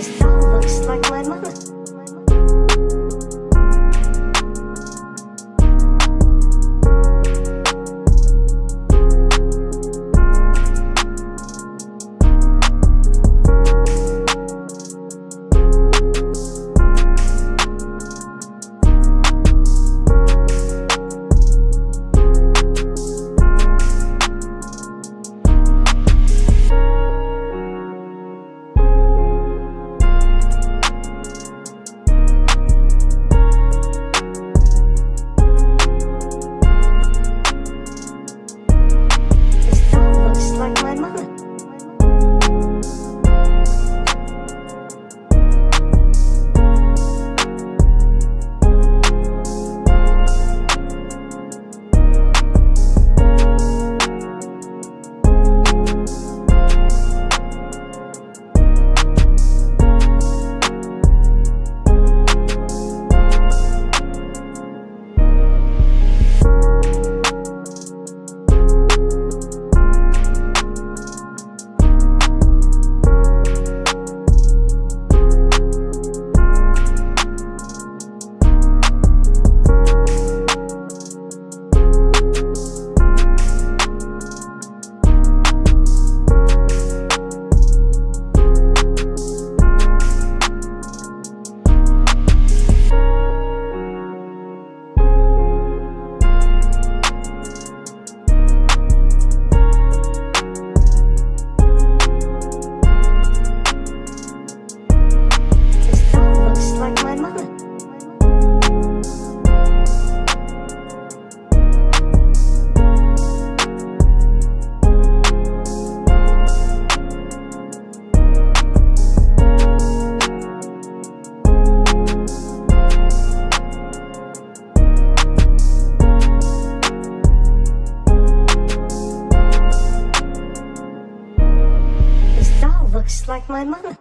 this town looks like looks like my mother.